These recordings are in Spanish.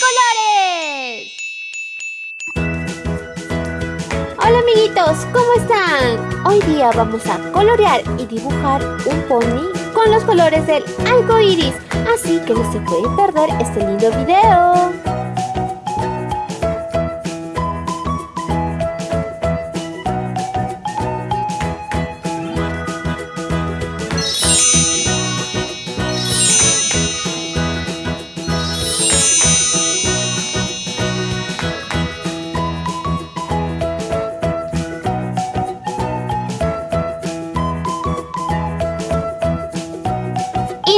colores! Hola amiguitos, ¿cómo están? Hoy día vamos a colorear y dibujar un pony con los colores del arco iris, así que no se puede perder este lindo video.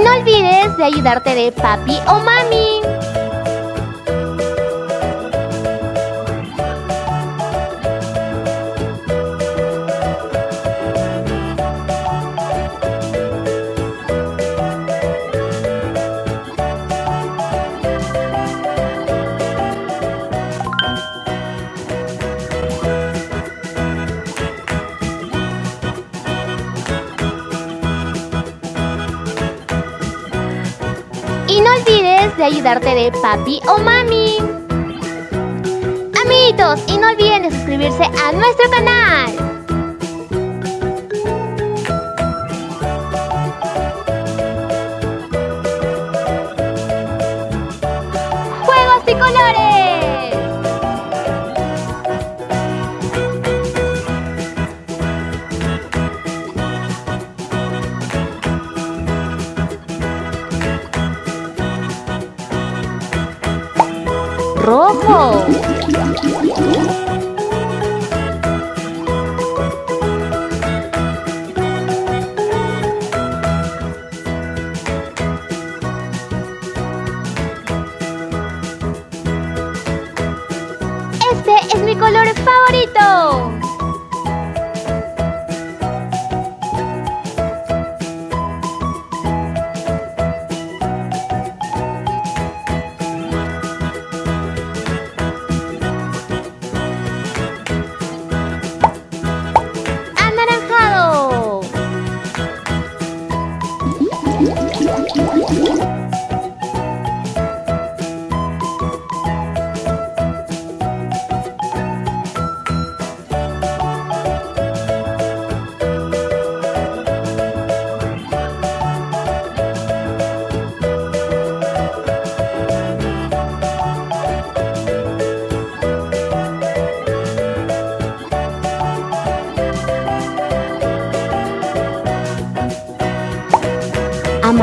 No olvides de ayudarte de papi o mami. De ayudarte de papi o mami. Amiguitos, y no olviden de suscribirse a nuestro canal. ¡Juegos y colores! Rojo.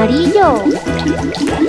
Amarillo.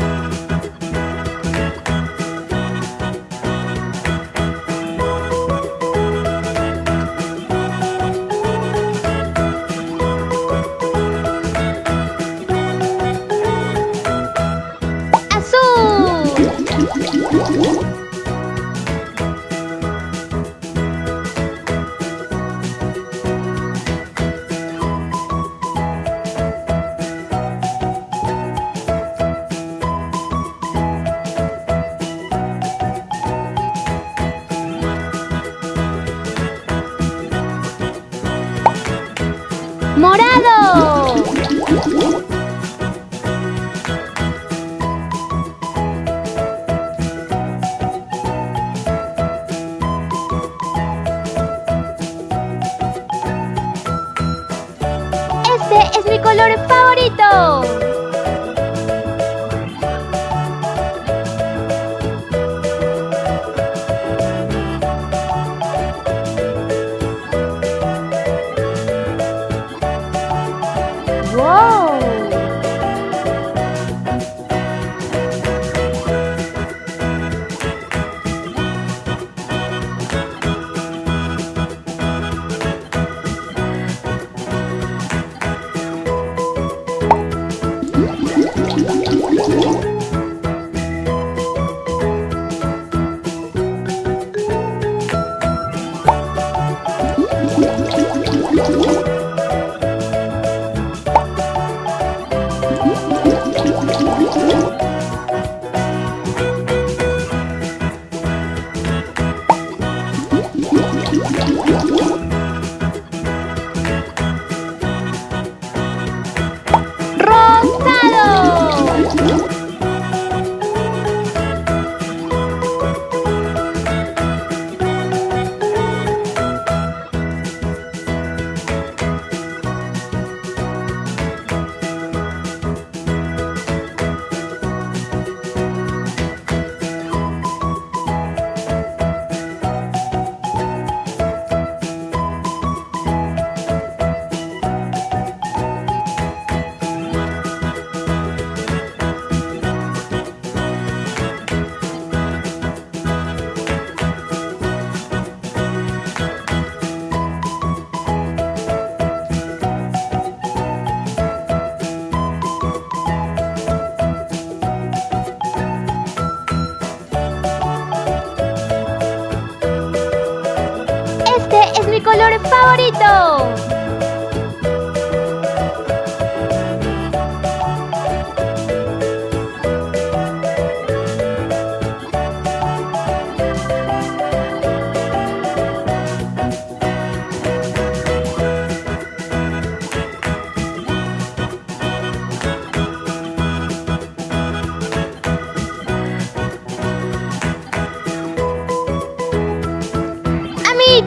favorito.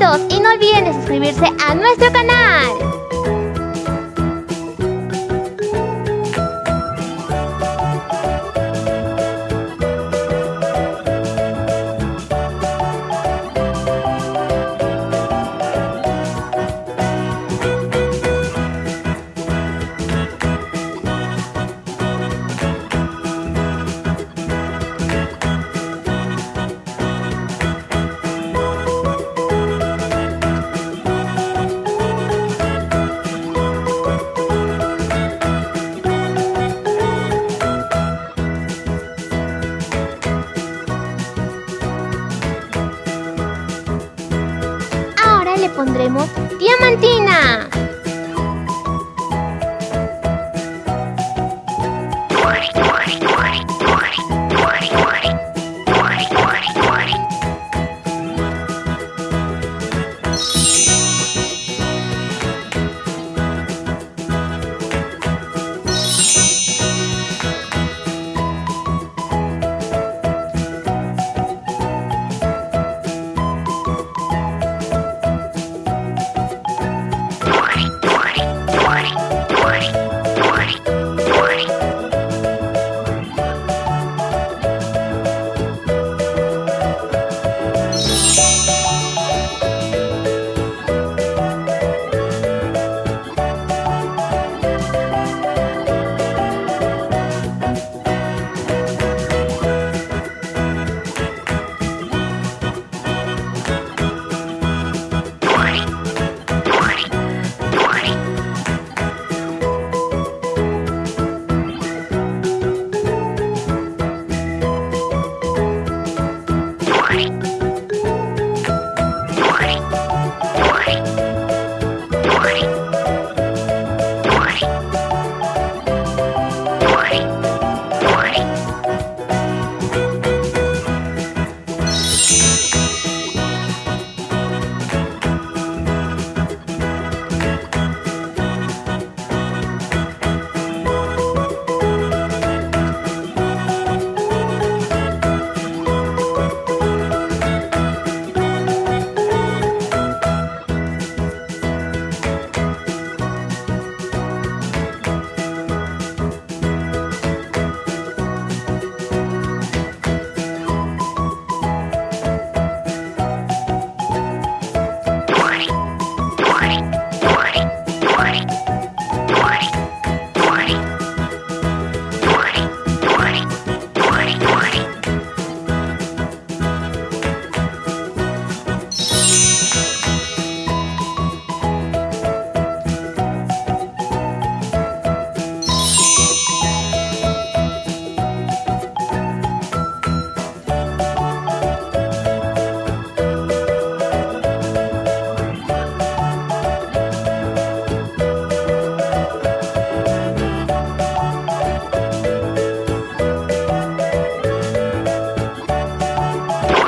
y no olviden de suscribirse a nuestro canal. Diamantina.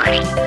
Thank you.